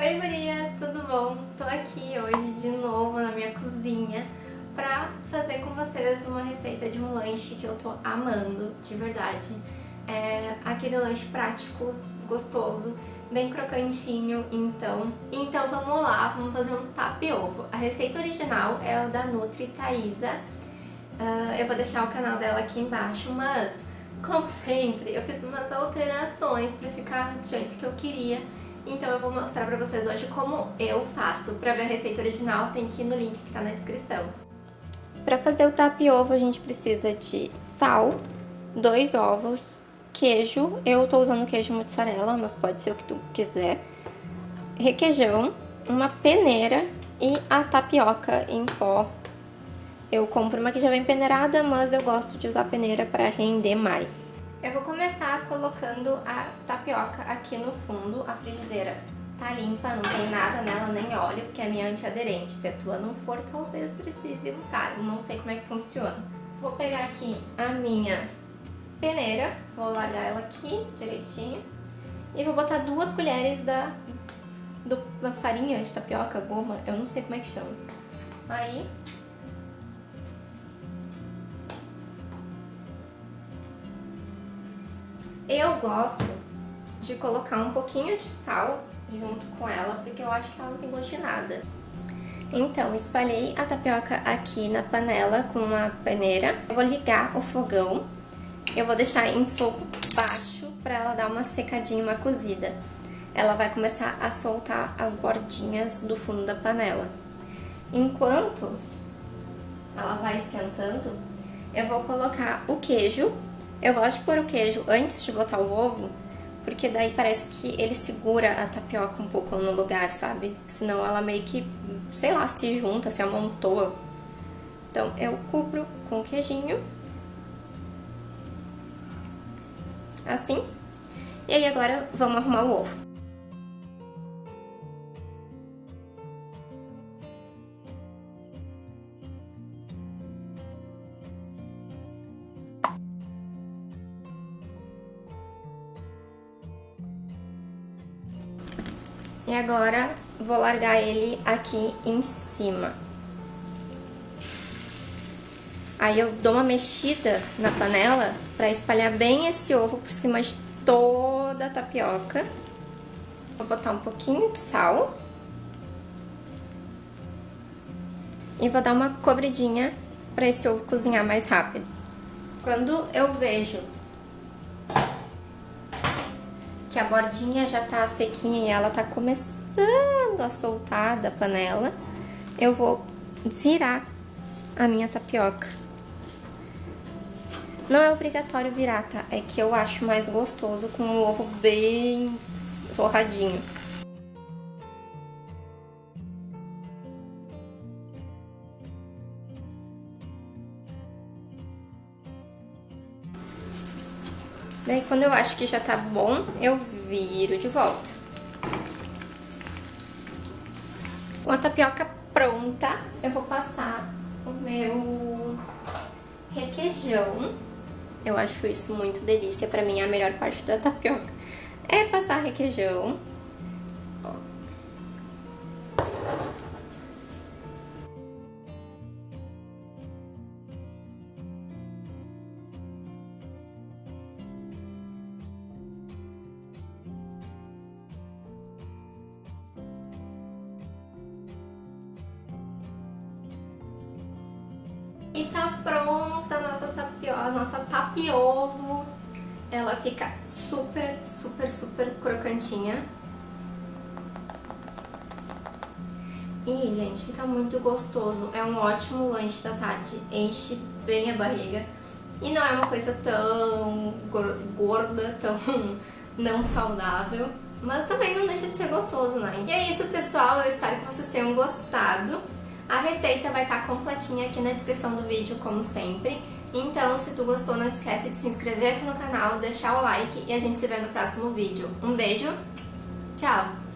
Oi Marias, tudo bom? Tô aqui hoje de novo na minha cozinha pra fazer com vocês uma receita de um lanche que eu tô amando, de verdade. É aquele lanche prático, gostoso, bem crocantinho, então. Então vamos lá, vamos fazer um tapiovo. A receita original é o da Nutri Thaisa. Uh, eu vou deixar o canal dela aqui embaixo, mas como sempre, eu fiz umas alterações pra ficar do jeito que eu queria. Então eu vou mostrar pra vocês hoje como eu faço. Pra ver a receita original tem que ir no link que tá na descrição. Pra fazer o tapiovo a gente precisa de sal, dois ovos, queijo, eu tô usando queijo mozzarella, mas pode ser o que tu quiser, requeijão, uma peneira e a tapioca em pó. Eu compro uma que já vem peneirada, mas eu gosto de usar peneira para render mais. Eu vou começar colocando a tapioca aqui no fundo, a frigideira tá limpa, não tem nada nela, nem óleo, porque é minha antiaderente. Se a tua não for, talvez precise untar, eu não sei como é que funciona. Vou pegar aqui a minha peneira, vou largar ela aqui direitinho e vou botar duas colheres da, do, da farinha de tapioca, goma, eu não sei como é que chama. Aí Eu gosto de colocar um pouquinho de sal junto com ela, porque eu acho que ela não tem gosto de nada. Então, espalhei a tapioca aqui na panela com uma peneira. Eu vou ligar o fogão. Eu vou deixar em fogo baixo para ela dar uma secadinha, uma cozida. Ela vai começar a soltar as bordinhas do fundo da panela. Enquanto ela vai esquentando, eu vou colocar o queijo eu gosto de pôr o queijo antes de botar o ovo, porque daí parece que ele segura a tapioca um pouco no lugar, sabe? Senão ela meio que, sei lá, se junta, se amontoa. Então eu cubro com queijinho. Assim. E aí agora vamos arrumar o ovo. E agora vou largar ele aqui em cima. Aí eu dou uma mexida na panela para espalhar bem esse ovo por cima de toda a tapioca. Vou botar um pouquinho de sal. E vou dar uma cobridinha para esse ovo cozinhar mais rápido. Quando eu vejo que a bordinha já tá sequinha e ela tá começando a soltar da panela, eu vou virar a minha tapioca. Não é obrigatório virar, tá? É que eu acho mais gostoso com o ovo bem torradinho. Daí quando eu acho que já tá bom, eu viro de volta. Com a tapioca pronta, eu vou passar o meu requeijão. Eu acho isso muito delícia, pra mim é a melhor parte da tapioca. É passar requeijão. E tá pronta a nossa tapioca, a nossa tapiovo. Ela fica super, super, super crocantinha. E, gente, fica muito gostoso. É um ótimo lanche da tarde. Enche bem a barriga. E não é uma coisa tão gorda, tão não saudável. Mas também não deixa de ser gostoso, né? E é isso, pessoal. Eu espero que vocês tenham gostado. A receita vai estar completinha aqui na descrição do vídeo, como sempre. Então, se tu gostou, não esquece de se inscrever aqui no canal, deixar o like e a gente se vê no próximo vídeo. Um beijo, tchau!